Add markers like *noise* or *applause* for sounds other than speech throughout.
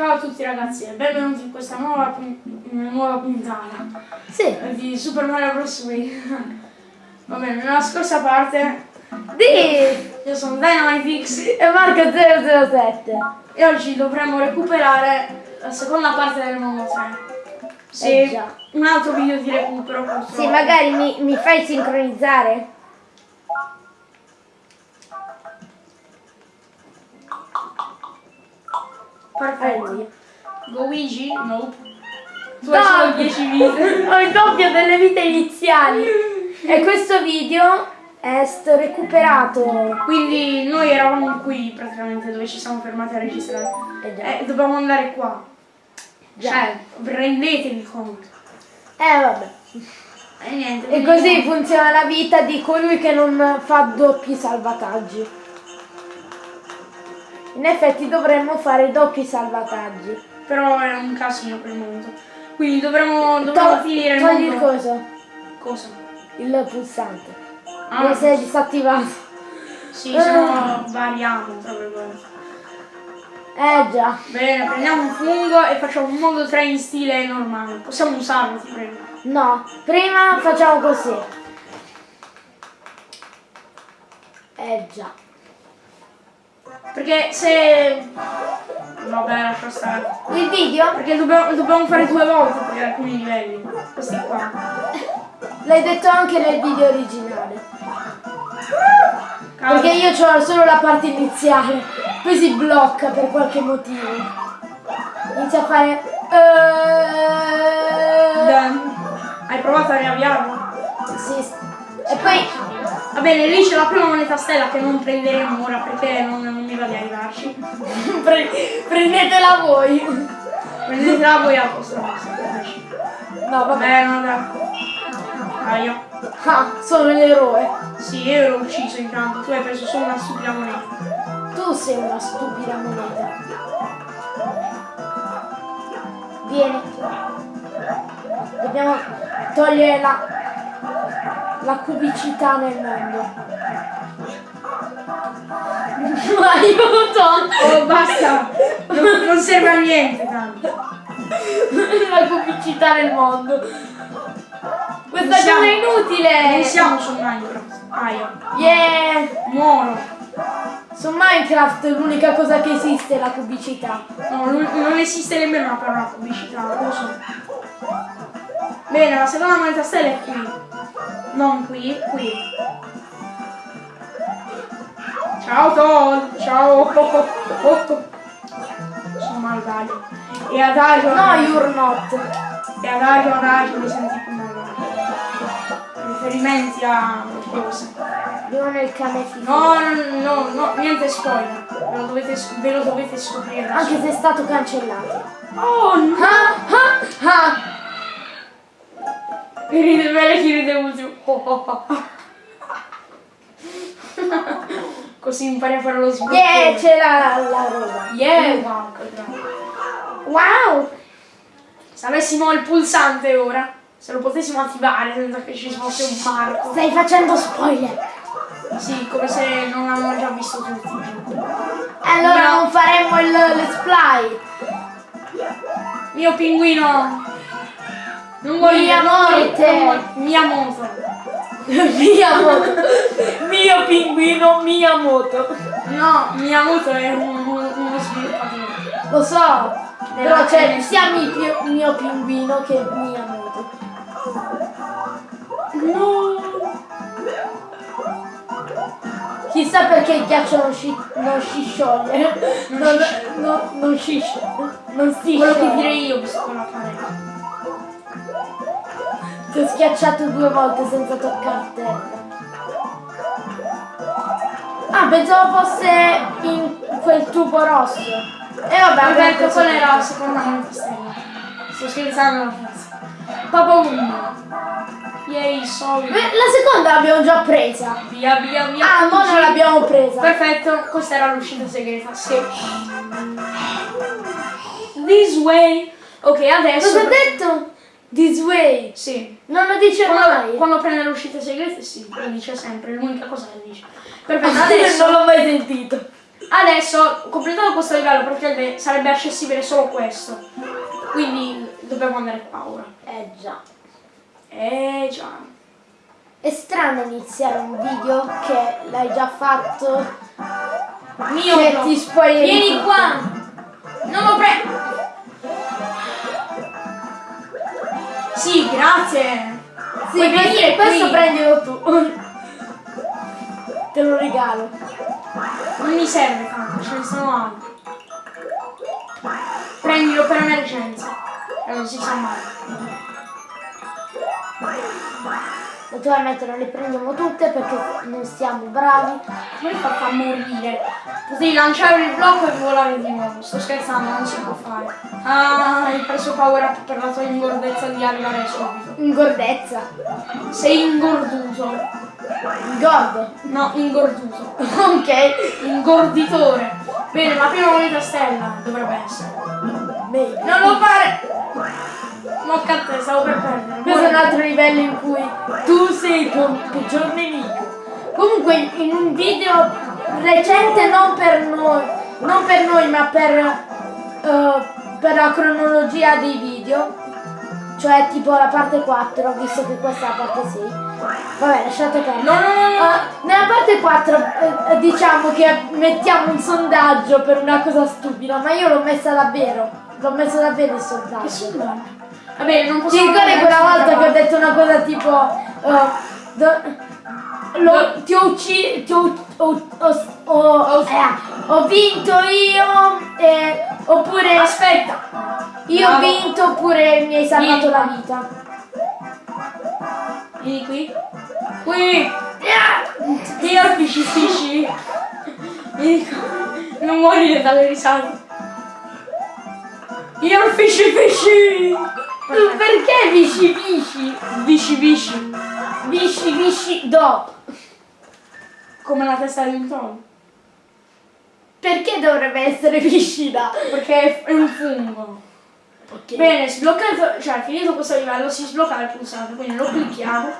Ciao a tutti ragazzi e benvenuti in questa nuova, nuova puntata Sì. di Super Mario Bros. Wii. *laughs* Va bene, nella scorsa parte Di io sono Dynamitix e Marco 007. e oggi dovremmo recuperare la seconda parte del mondo 3. Sì, Eh un altro video di recupero purtroppo. Sì, magari mi, mi fai sincronizzare? Perfetto. Alleluia. Luigi? Nope. Tu No. hai solo 10 vite. Ho il doppio delle vite iniziali. E questo video è stato recuperato. Quindi noi eravamo qui praticamente dove ci siamo fermati a registrare. Eh già. E dobbiamo andare qua. Già. Cioè, rendetevi conto. Eh vabbè. E niente. E così funziona la vita di colui che non fa doppi salvataggi. In effetti dovremmo fare doppi salvataggi. Però è un casino per il momento. Quindi dovremmo, dovremmo To- finire il togli il mondo. coso, Cosa? il pulsante. Ah, Deve essere disattivato. sì, se no variamo, tra virgolette. Eh già. Bene, prendiamo un fungo e facciamo un mondo 3 in stile normale. Possiamo usarlo, ti prego. No, prima facciamo così. Eh già. Perché se... Vabbè, lascia stare. Il video? Perché dobbiamo, dobbiamo fare due volte per alcuni livelli. Questi qua. L'hai detto anche nel video originale. Cavolo. Perché io ho solo la parte iniziale. Poi si blocca per qualche motivo. Inizia a fare... eh, Dan, Hai provato a riavviarlo? Sì. E poi... Va bene, lì c'è la prima moneta stella che non prenderemo ora perché non, non mi va di arrivarci. *laughs* pre- prendetela voi. Prendetela voi a posto. No, Va vabbè. bene, no, dai. Aia. Ah, sono l'eroe. Sì, io l'ho ucciso intanto, tu hai preso solo una stupida moneta. Tu sei una stupida moneta. Vieni. Dobbiamo togliere la, la cubicità nel mondo. *laughs* Aiuto! Oh, basta! Non, non serve a niente tanto. *laughs* la cubicità nel mondo. Questa cosa è inutile! Non siamo su Minecraft. Aia. Yeah! Muoro. Su Minecraft l'unica cosa che esiste è la cubicità. No, non, non esiste nemmeno una parola pubblicità, lo so. Bene, la seconda moneta stella è qui. Non qui, qui. Ciao Todd, ciao. Oh, oh, oh. Sono malvagio. E adagio, No, adagio. you're not. E adagio, adagio, mi senti più malvagio. Riferimenti a cose. Cane figo. No, no, no, no, niente spoiler. Ve lo dovete, ve lo dovete scoprire Anche se è stato cancellato. Oh no! Ah, ah, ah. Mi ride bene chi ride ultimo. Così impari a fare lo sblocco. Yeah, c'è la, la roba. Yeah, wow. Wow! Se avessimo il pulsante ora, se lo potessimo attivare senza che ci fosse un marco. Stai facendo spoiler. Sì, come se non l'hanno già visto tutti. Allora No. non faremo il let's play. Mio pinguino! Non morire, Mia non morte. non morire. *laughs* Mia moto. Mio pinguino Miyamoto. No, mia moto è un- un- uno sviluppatore. Lo so. Però c'è NS. sia mi- mio, mio pinguino che Miyamoto. No! Chissà perché il ghiaccio non si, non si scioglie. Non, non, non si scioglie. Non si Quello che scioglie. direi io la parete. Ti ho schiacciato due volte senza toccare terra. Ah, pensavo fosse in quel tubo rosso. E vabbè, Vabbè, ecco, preso quella era la seconda stella. Sto scherzando ragazzi. Papa 1. Yay, soldi. Beh, La seconda l'abbiamo già presa. Via, via, via. Ah, ma non l'abbiamo presa. Perfetto, questa era l'uscita segreta. Sì. This way. Ok, adesso. Cosa ha detto? This way. Sì. Non lo dice Quando, mai. quando prende le uscite segrete, sì, lo dice sempre, è l'unica cosa che dice. Perfetto, *laughs* adesso. non l'ho mai sentito. Adesso, completato questo livello, perché sarebbe accessibile solo questo. Quindi dobbiamo andare qua ora. Eh già. Eh già. È strano iniziare un video che l'hai già fatto. Mio che no. ti spoileri Vieni qua! Non lo prendo! Sì, grazie! Sì, Puoi venire questo qui. prendilo tu. *laughs* Te lo regalo. Non mi serve tanto, ce ne sono altri. Prendilo per emergenza. E non si sa mai. Naturalmente non le prendiamo tutte perché non siamo bravi. Come fa a morire? Potevi lanciare il blocco e volare di nuovo. Sto scherzando, non si può fare. Ah, hai preso power up per la tua ingordezza di arrivare subito. Ingordezza. Sei ingorduto. Ingordo. No, ingorduto. ok. Ingorditore. Bene, la prima moneta stella dovrebbe essere. Bene. Non lo fare! Mocca a te, stavo per perdere. Questo è un altro livello in cui tu sei il tuo peggior nemico. Comunque in un video recente non per noi, non per noi ma per, eh, per la cronologia dei video, cioè tipo la parte 4, visto che questa è la parte 6. Vabbè, lasciate perdere. No, no, no, no. Eh, nella parte 4 eh, diciamo che mettiamo un sondaggio per una cosa stupida, ma io l'ho messa davvero. L'ho messo davvero il sondaggio. Va bene, non Ti possiamo ricordi quella volta che ho detto una cosa tipo eh, do- lo- ti ho ucciso ti ho, ho- ho- ho- eh, vinto io eh, oppure Aspetta! io ho vinto oppure mi hai salvato Vieni. la vita Vieni qui. Qui! Io fisci fisci! Vieni qua. Non morire dalle risate. Io fisci fisci! Tu perché visci visci Visci visci! visci visci do Come la testa di un tono. perché dovrebbe essere viscida Perché è un fungo. ok Bene, sbloccato, cioè finito questo livello si sblocca il pulsante, quindi lo clicchiamo.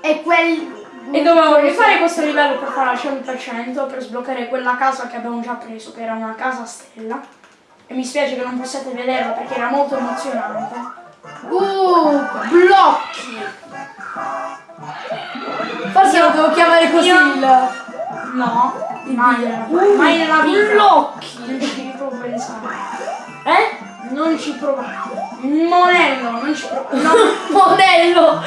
e quel E dovevamo rifare questo livello per fare al 100% per sbloccare quella casa che abbiamo già preso, che era una casa stella. E mi spiace che non possiate vederla perché era molto emozionante. Uh blocchi forse lo devo chiamare così Io- il No, Il mai, nella- mai nella vita. Blocchi. Non ci devi proprio pensare. Eh? Non ci provare. Monello, non ci provare. No, *laughs* Modello!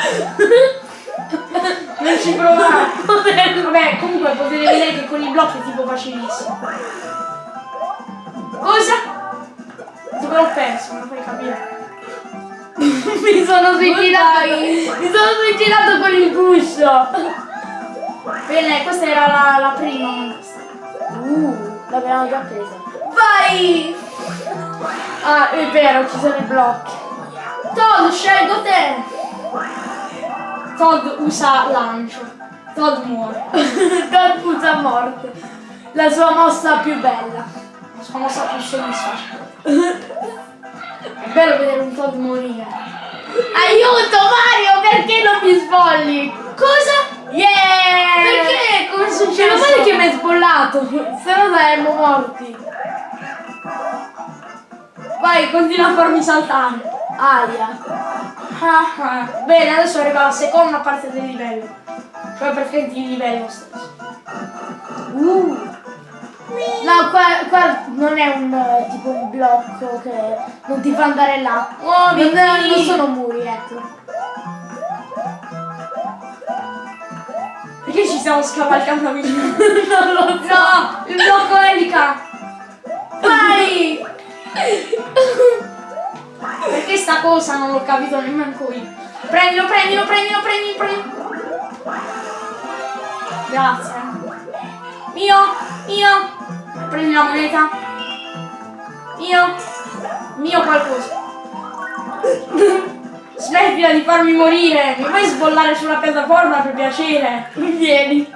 non ci provare. Vabbè, comunque potete vedere che con i blocchi è tipo facilissimo. Cosa? Dove l'ho perso? Lo fai capire. Mi sono suicidato! Mi sono suicidato con il guscio! Bene, questa era la, la prima. Uh, l'abbiamo già presa. Vai! Ah, è vero, ci sono i blocchi. Todd, scelgo te! Todd usa lancio. Todd muore. *laughs* Don puta morte. La sua mossa più bella. Sua mossa più soddisfacente. È bello vedere un Todd morire. Aiuto Mario, perché non mi sbolli? Cosa? Yeah! Perché? Come è successo? Meno male che mi hai sbollato, se no saremmo morti. Vai, continua a farmi saltare. Aia. Ah, ah. Bene, adesso arriva la seconda parte del livello. Cioè praticamente il livello stesso. Uh. No, qua, qua non è un eh, tipo un blocco che non ti fa andare là. Muoviti! Non, non sono muri, ecco. Perché ci stiamo scavalcando vicino? *laughs* non lo so. No! Il blocco elica! Vai! Perché sta cosa non l'ho capito nemmeno io. Prendilo, prendilo, prendilo, prendilo, prendilo. Grazie. Mio, mio. Prendi la moneta. Mio. Mio qualcosa. *laughs* Smettila di farmi morire. Mi fai sbollare sulla piattaforma per piacere. Vieni.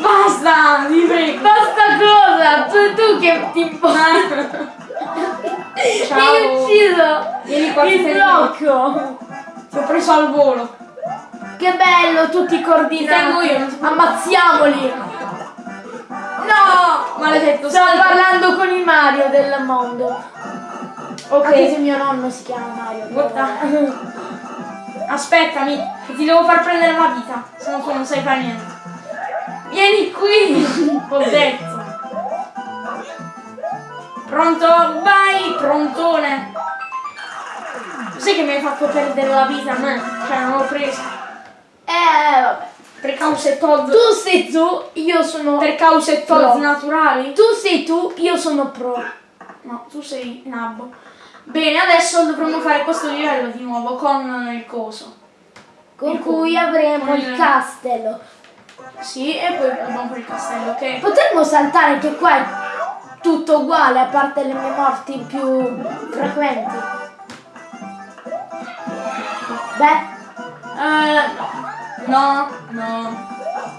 Basta, mi prego. Basta cosa? Tu, tu che ti *laughs* Ciao. Hai ucciso Vieni qua, il blocco. Ti ho preso al volo. Che bello, tutti coordinati. Tengo io, Ammazziamoli. No! Maledetto, Sto salta. parlando con il Mario del mondo. Ok. Anche se mio nonno si chiama Mario. Guarda. Aspettami, che ti devo far prendere la vita, se no tu non sai fare niente. Vieni qui! Ho detto. Pronto? Vai, prontone! Sai che mi hai fatto perdere la vita a me? Cioè, non l'ho presa. Eh, vabbè. Per cause Todd. Tu sei tu, io sono... Per cause Todd naturali? Tu sei tu, io sono pro. No, tu sei nabbo. Bene, adesso dovremmo fare questo livello di nuovo con il coso. Con Il cui cu- avremo con il il- castello. Sì, e poi abbiamo quel castello, ok? Potremmo saltare che qua è tutto uguale, a parte le mie morti più frequenti. Beh, Eh, no. No, no.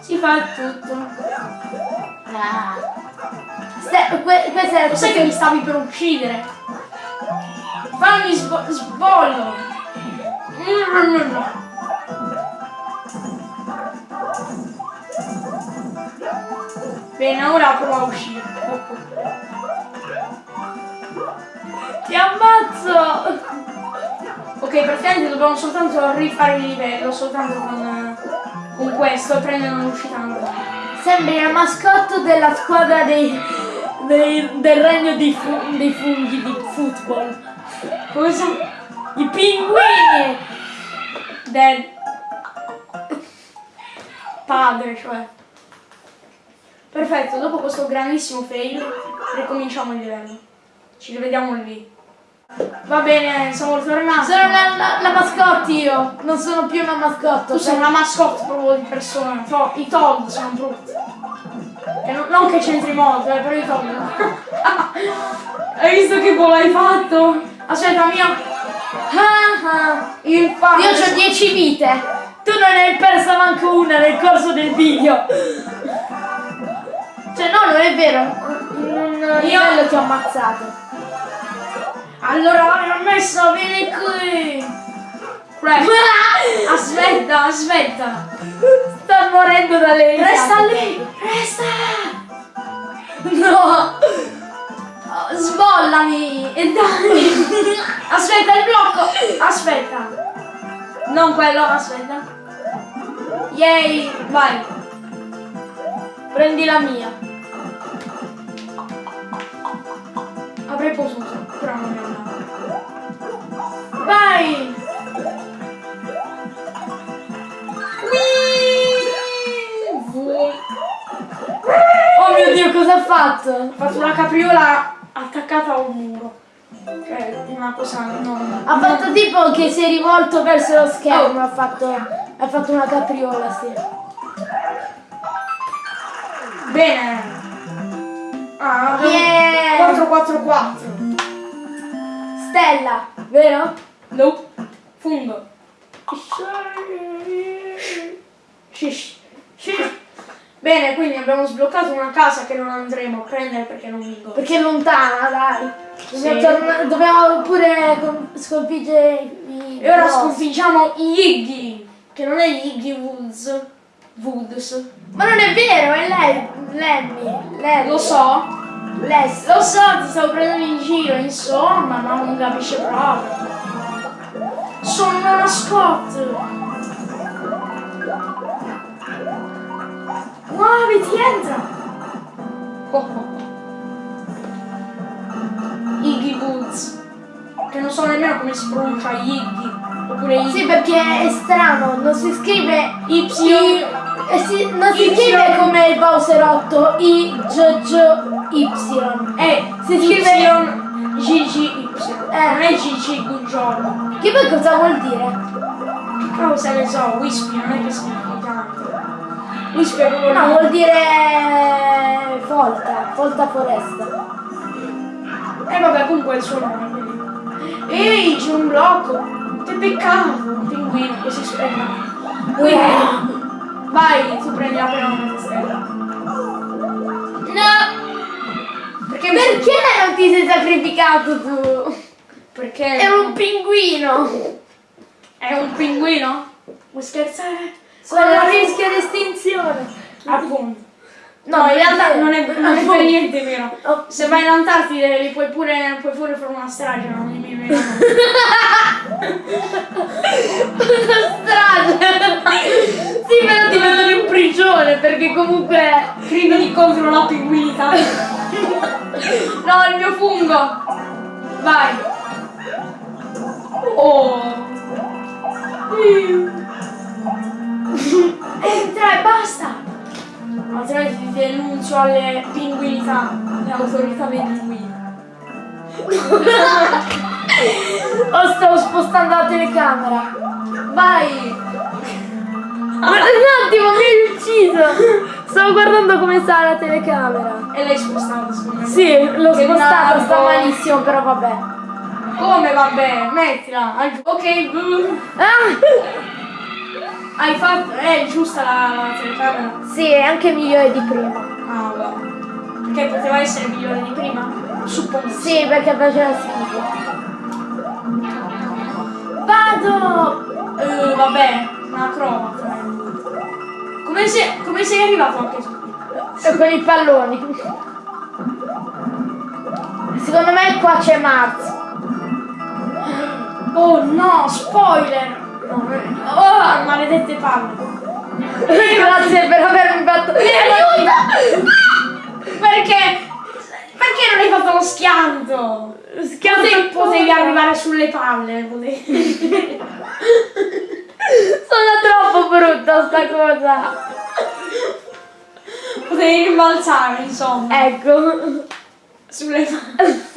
Si fa tutto. ah. Ste- que- questa è sai che mi stavi per uccidere? Fammi sbo- sbollo. Bene, ora prova a uscire. Ti ammazzo! Ok, praticamente dobbiamo soltanto rifare il livello, soltanto con, con questo e prendere un'uscita normale. Sembri la mascotte della squadra dei, dei- del regno dei, fu- dei funghi di football. Cosa? I pinguini! Del padre, cioè. Perfetto, dopo questo grandissimo fail, ricominciamo il livello. Ci rivediamo lì. Va bene, siamo ritornati. Sono la, la, la mascotte io, non sono più una mascotte. Tu sei una mascotte proprio di persona. To- I Todd sono brutti. Non, non che c'entri molto, eh, però i Todd. *laughs* hai visto che gol hai fatto? Aspetta, mio. Ah, ah. Il padre. Io ho 10 vite. Tu non ne hai persa manco una nel corso del video. *laughs* Cioè no, non è vero. In un livello ti ho ammazzato. Allora l'ho messo, vieni qui. Aspetta, aspetta. Sta morendo dalle risate. Resta lì, resta. No. Sbollami e dai. Aspetta il blocco. Aspetta. Non quello, aspetta. Yay, vai. Prendi la mia. Avrei potuto, Vai. Oh mio dio, cosa ha fatto? Ho fatto una capriola attaccata a un muro. Cioè, una cosa non... Ha fatto tipo che si è rivolto verso lo schermo, ha fatto, ha fatto una capriola, sì. Bene. Ah, Yeah. 444. Stella, vero? Nope. Fungo. Shish. Shish. Bene, quindi abbiamo sbloccato una casa che non andremo a prendere perché non vinco. Perché è lontana, dai. Dobbiamo, Sì. dobbiamo pure sconfiggere i E ora boss. sconfiggiamo Iggy, che non è Iggy Woods. Woods. Ma non è vero, è lei, Lemmy. Lo so, Les. lo so, ti stavo prendendo in giro, insomma, ma non capisce proprio. Sono una mascotte. Muoviti, entra. Oh, *laughs* oh. Iggy Woods. Che non so nemmeno come si pronuncia Iggy. Oppure Iggy. Sì, perché è strano, non si scrive Y. I, eh sì, non si scrive come il Bowser 8, I, G, G, Y. Eh, Si scrive-. GGY. Eh. Non è GG Buongiorno. Che poi cosa vuol dire? Che cosa ne so, Wispy non è che significa tanto. Wispy è proprio No, vuol dire folta, folta foresta. E vabbè, comunque è il suo nome. Ehi, c'è un blocco. Che peccato. Un pinguino che si. Quindi, vai, tu prendi la prima stella. No! Perché mi- Perché non ti sei sacrificato tu? Perché È un pinguino! è un pinguino? Vuoi scherzare? Sono a rischio di estinzione. Appunto. No, No, in realtà non è, non è per niente vero. Oh. Se vai in Antartide li puoi pure, puoi pure fare una strage, non mi viene. strage. sì, però ti mettono in prigione perché comunque Crimini contro la pinguinità. *laughs* no, il mio fungo. Vai. Oh. *laughs* Entra e basta. Altrimenti ti denuncio alle pinguinità, alle autorità dei pinguini. *laughs* Oh, stavo spostando la telecamera. Vai. Guarda, un attimo, mi hai ucciso. Stavo guardando come sta la telecamera. E l'hai spostata, secondo me. Sì, l'ho Che spostata, sta malissimo, però vabbè. Come vabbè, mettila. Ok, boom. Ah! Hai fatto. È giusta la, la telecamera. Sì, è anche migliore di prima. Ah, wow. Perché poteva essere migliore di prima? Suppongo. Sì, perché faceva schifo. Vado! Eh, vabbè, una prova. Come sei, come sei arrivato anche tu? Con i palloni. Secondo me qua c'è Marz. Oh no, spoiler! Oh, maledette palle. Grazie per avermi fatto. Aiuto! Perché? Perché non hai fatto lo schianto? Schianto Potevi, potevi arrivare sulle palle, potevi. *laughs* Sono troppo brutta sta cosa. potevi rimbalzare, insomma, Ecco. sulle palle.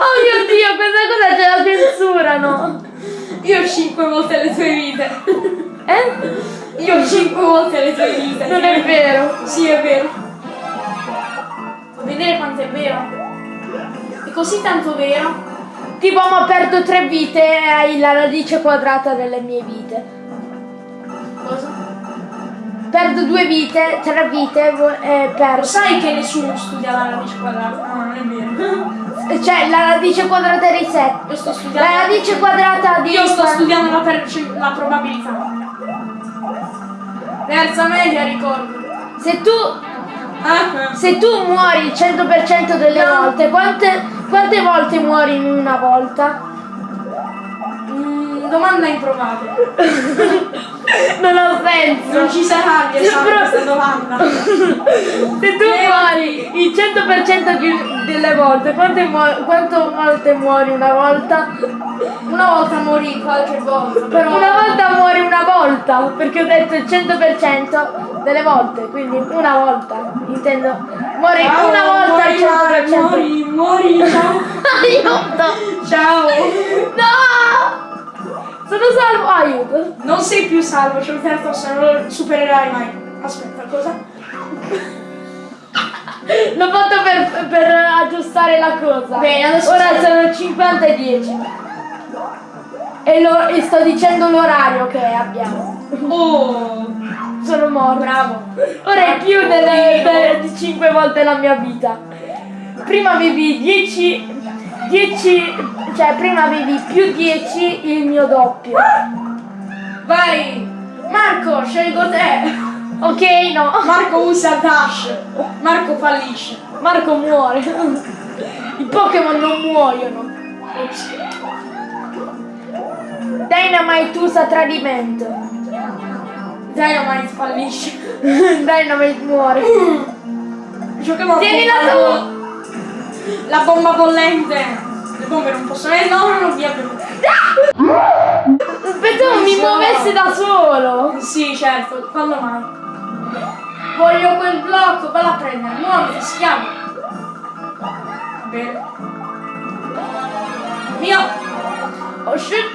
Oh mio dio, questa cosa ce la censurano. Io ho 5 volte le tue vite. Eh? Io ho 5 volte le tue vite. Non è vero. Sì, è vero. Vuoi vedere quanto è vero? È così tanto vero. Tipo, ma perdo tre vite e hai la radice quadrata delle mie vite. Cosa? Perdo due vite, tre vite e perdo. sai che nessuno studia la radice quadrata? No, non è vero. Cioè, la radice quadrata di 7. Io sto studiando. La radice quadrata di Io sto studiando la, la probabilità. Terza media, ricordo. Se tu, se tu muori il 100% delle No. volte, quante, quante volte muori in una volta? mm, domanda improvata. *laughs* Non ha senso. Non ci sarà di Però- questa domanda. *laughs* Se tu muori il 100% di- delle volte, quante, quante volte muori una volta? Una volta morì qualche volta, però. Una volta muori una volta, perché ho detto il 100% delle volte, quindi una volta, intendo. Muori Ciao, una volta al 100%. Muori, muori, ciao. Aiuto! Ciao. No! Sono salvo, aiuto! Non sei più salvo, c'è un certo se non lo supererai mai. Aspetta, cosa? L'ho fatto per, per aggiustare la cosa. Bene, adesso Ora sono 50 e 10. E, lo- e sto dicendo l'orario che abbiamo. Oh, Sono morto. bravo. Ora è più delle, di 5 volte la mia vita. Prima avevi 10, 10, cioè prima avevi più 10 il mio doppio. Vai. Marco, scelgo te. Ok, no. Marco usa dash. Marco fallisce. Marco muore. I Pokémon non muoiono. Dynamite usa tradimento. Dynamite fallisce. *laughs* Dynamite muore. Giochiamo a Tienila tu! La bomba bollente. Le bombe non possono. Eh no, no, no, via. via. Pensavo mi muovesse da solo. Sì, certo. Quando mai? Voglio quel blocco, valla a prendere. Muoviti, schiavo. Bene. Mio. Oh shit.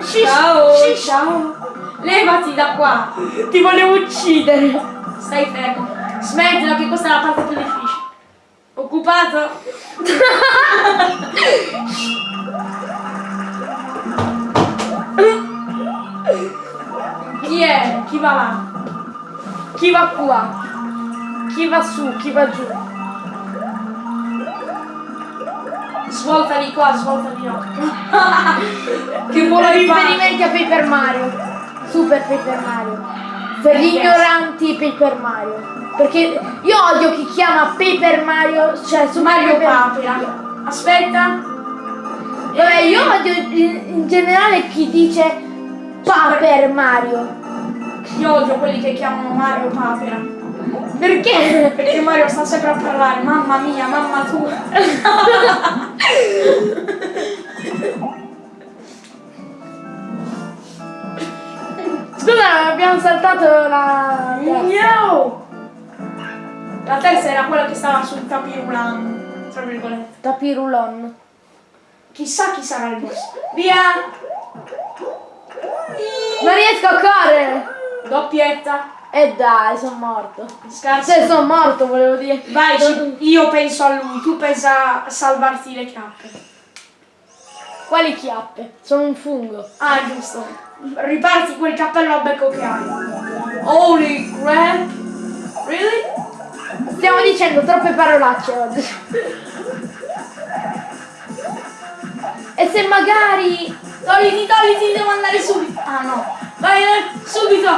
Ciao. Shit. Ciao. Levati da qua. Ti volevo uccidere. Stai fermo. Smettila che questa è la parte più difficile. Occupato? Chi è? Chi va là? Chi va qua? Chi va su? Chi va giù? Svolta di qua, svolta di là. *laughs* che fa? riferimenti a Paper Mario. Super Paper Mario. Per gli ignoranti Paper Mario. Perché io odio chi chiama Paper Mario, cioè su Mario Paper- Papera. Aspetta. Vabbè, io odio in, in generale chi dice Paper Mario. Io odio quelli che chiamano Mario Papera. Perché? Perché Mario sta sempre a parlare, mamma mia, mamma tua. *laughs* Scusa, abbiamo saltato la terza. No! La terza era quella che stava sul tapirulano, tra virgolette. Tapirulon. Chissà chi sarà il boss. Via! Non riesco a correre! Doppietta. E dai, sono morto. Scarso. Se sono morto, volevo dire. Vai, io penso a lui, tu pensa a salvarti le chiappe. Quali chiappe? Sono un fungo. Ah, giusto. Riparti quel cappello a becco che hai. Holy crap! Really? Stiamo dicendo troppe parolacce oggi. E se magari... Togliti, togliti, devo andare subito. Ah no. Vai, vai, subito.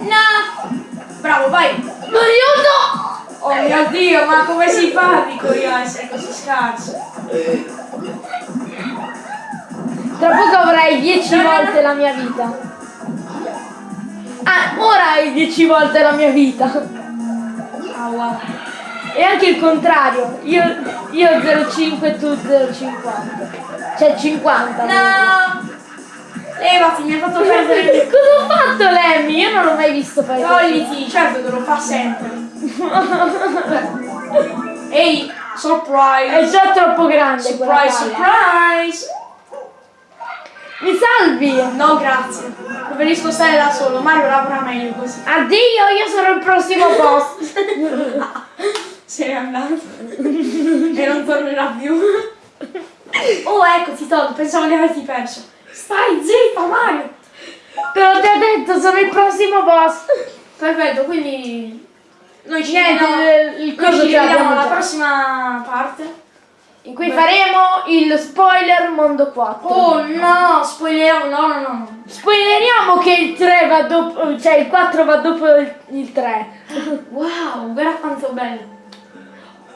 No. Bravo, vai. Aiuto! Oh mio dio, ma come si fa, dico io, a essere così scarso? Tra poco avrai 10 volte la mia vita. Ah, ora hai 10 volte la mia vita. Ah, wow. E anche il contrario. Io, io 0,5 e tu 0,50. Cioè 50. No. Levati, mi hai fatto perdere. *laughs* Cosa ha fatto Lemmy? Io non l'ho mai visto fare. Togliti, certo che lo fa sempre. *laughs* Ehi, surprise. È già troppo grande Surprise, surprise. Mi salvi! No, grazie. Preferisco stare da solo. Mario lavora meglio così. Addio, io sarò il prossimo boss. Se n'è andato. e non tornerà più. Oh, ecco, ti tolgo. Pensavo di averti perso. Stai zitta, Mario. Te l'ho già detto, sono il prossimo boss. Perfetto, quindi... Noi ci vediamo, il l'abbiamo vediamo alla già. prossima parte. In cui faremo il spoiler mondo 4. Oh no, spoileriamo, no, no, no. Spoileriamo che il 3 va dopo, cioè il 4 va dopo il, il 3. *laughs* Wow, guarda quanto bello.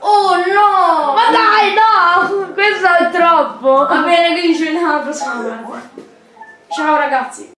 Oh no! Ma dai, no! Questo è troppo. Va bene, quindi ci vediamo alla prossima. Ciao ragazzi.